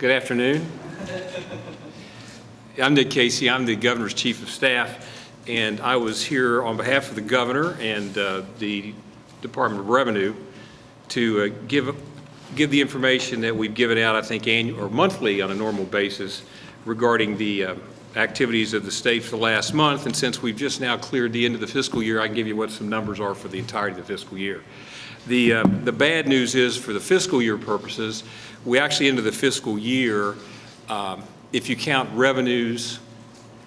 Good afternoon. I'm Nick Casey. I'm the governor's chief of staff, and I was here on behalf of the governor and uh, the Department of Revenue to uh, give give the information that we've given out, I think, annual or monthly on a normal basis regarding the uh, activities of the state for the last month. And since we've just now cleared the end of the fiscal year, I can give you what some numbers are for the entirety of the fiscal year. The, uh, the bad news is for the fiscal year purposes, we actually ended the fiscal year, um, if you count revenues,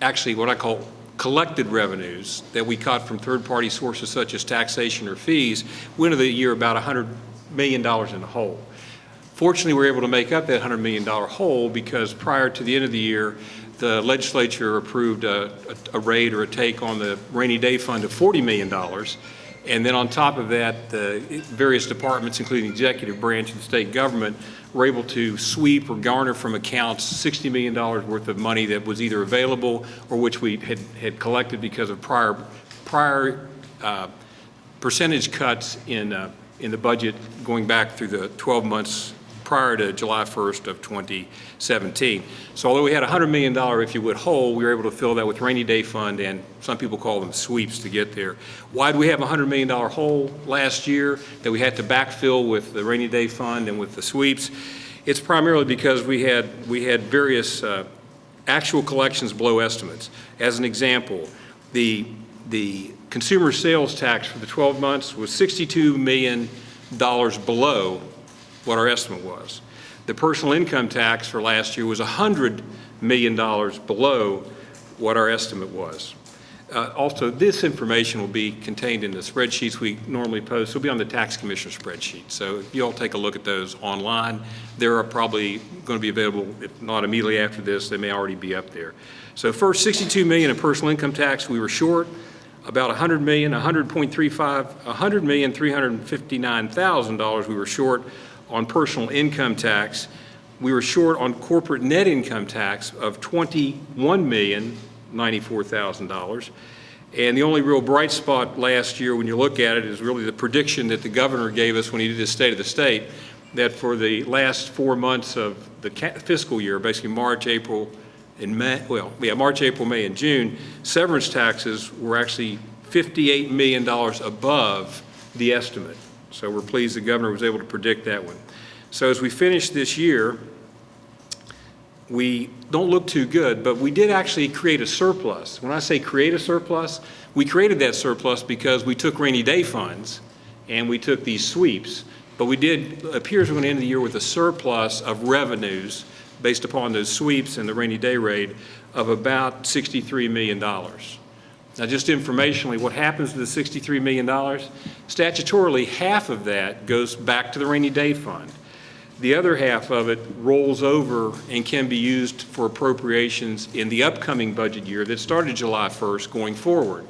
actually what I call collected revenues that we caught from third-party sources such as taxation or fees, we ended the year about $100 million in the hole. Fortunately, we were able to make up that $100 million hole because prior to the end of the year, the legislature approved a, a, a rate or a take on the rainy day fund of $40 million. And then on top of that, the various departments, including the executive branch and state government, were able to sweep or garner from accounts $60 million worth of money that was either available or which we had, had collected because of prior, prior uh, percentage cuts in, uh, in the budget going back through the 12 months prior to July 1st of 2017. So although we had a $100 million, if you would, hole, we were able to fill that with rainy day fund and some people call them sweeps to get there. Why did we have a $100 million hole last year that we had to backfill with the rainy day fund and with the sweeps? It's primarily because we had, we had various uh, actual collections below estimates. As an example, the, the consumer sales tax for the 12 months was $62 million below what our estimate was. The personal income tax for last year was $100 million below what our estimate was. Uh, also, this information will be contained in the spreadsheets we normally post. It'll be on the tax commissioner spreadsheet. So if you all take a look at those online, they're probably going to be available, if not immediately after this, they may already be up there. So first, 62 million in personal income tax, we were short about 100 million, 100.35, 100 million, 359,000 dollars we were short on personal income tax. We were short on corporate net income tax of $21,094,000. And the only real bright spot last year when you look at it is really the prediction that the governor gave us when he did his state of the state that for the last four months of the fiscal year, basically March, April, and May, well, yeah, March, April, May, and June, severance taxes were actually $58 million above the estimate. So we're pleased the governor was able to predict that one. So as we finish this year, we don't look too good, but we did actually create a surplus. When I say create a surplus, we created that surplus because we took rainy day funds and we took these sweeps, but we did, appears we're going to end the year with a surplus of revenues based upon those sweeps and the rainy day rate of about $63 million. Now, just informationally, what happens to the $63 million? Statutorily, half of that goes back to the rainy day fund. The other half of it rolls over and can be used for appropriations in the upcoming budget year that started July 1st going forward.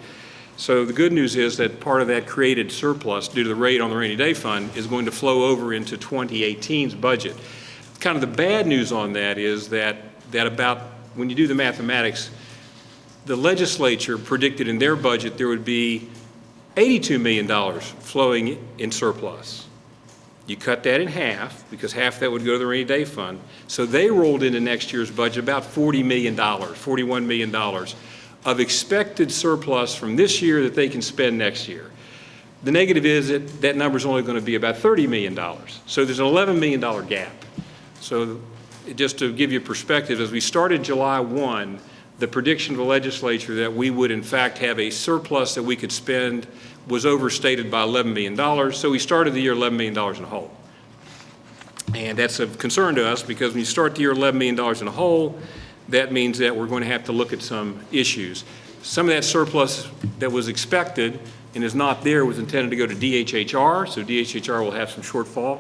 So the good news is that part of that created surplus due to the rate on the rainy day fund is going to flow over into 2018's budget. Kind of the bad news on that is that, that about, when you do the mathematics, the legislature predicted in their budget there would be $82 million flowing in surplus. You cut that in half because half that would go to the rainy day fund. So they rolled into next year's budget about $40 million, $41 million of expected surplus from this year that they can spend next year. The negative is that that number is only going to be about $30 million. So there's an $11 million gap. So just to give you perspective, as we started July 1, the prediction of the legislature that we would in fact have a surplus that we could spend was overstated by $11 million. So we started the year $11 million in a hole. And that's of concern to us because when you start the year $11 million in a hole, that means that we're going to have to look at some issues. Some of that surplus that was expected and is not there was intended to go to DHHR, so DHHR will have some shortfall.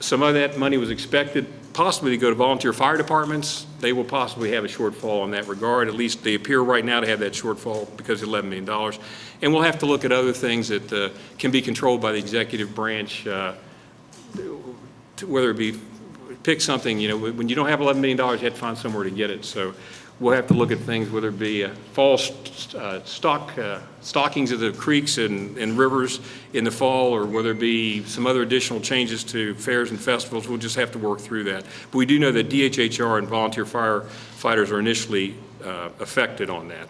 Some of that money was expected possibly to go to volunteer fire departments. They will possibly have a shortfall in that regard. At least they appear right now to have that shortfall because of $11 million. And we'll have to look at other things that uh, can be controlled by the executive branch, uh, whether it be pick something, you know, when you don't have $11 million, you have to find somewhere to get it. So we'll have to look at things, whether it be uh, fall st- uh, stock, uh, stockings of the creeks and, and rivers in the fall, or whether it be some other additional changes to fairs and festivals, we'll just have to work through that. But we do know that DHHR and volunteer firefighters are initially uh, affected on that.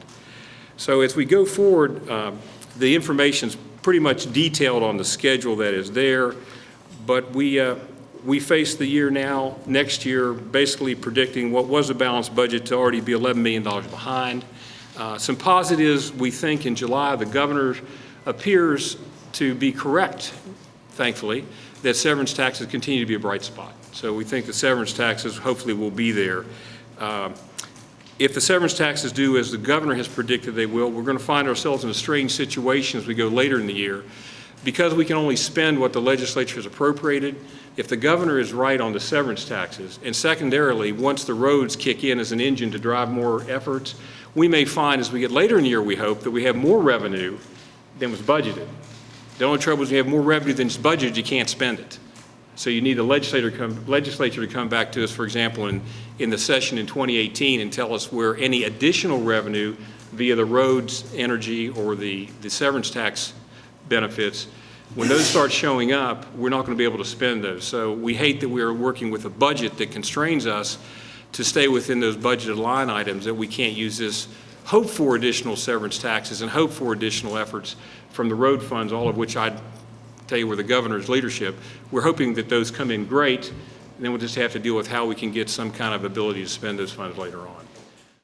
So as we go forward, um, the information's pretty much detailed on the schedule that is there, but we, uh, we face the year now, next year, basically predicting what was a balanced budget to already be $11 million behind. Uh, Some positives, we think in July, the governor appears to be correct, thankfully, that severance taxes continue to be a bright spot. So we think the severance taxes hopefully will be there. Um, if the severance taxes do as the governor has predicted they will, we're going to find ourselves in a strange situation as we go later in the year. Because we can only spend what the legislature has appropriated, if the governor is right on the severance taxes, and secondarily, once the roads kick in as an engine to drive more efforts, we may find as we get later in the year, we hope, that we have more revenue than was budgeted. The only trouble is you have more revenue than is budgeted, you can't spend it. So you need the legislator come, legislature to come back to us, for example, in, in the session in 2018 and tell us where any additional revenue via the roads, energy, or the, the severance tax benefits, when those start showing up, we're not going to be able to spend those. So we hate that we're working with a budget that constrains us to stay within those budgeted line items, that we can't use this, hope for additional severance taxes and hope for additional efforts from the road funds, all of which I tell you, with the governor's leadership, we're hoping that those come in great, and then we'll just have to deal with how we can get some kind of ability to spend those funds later on.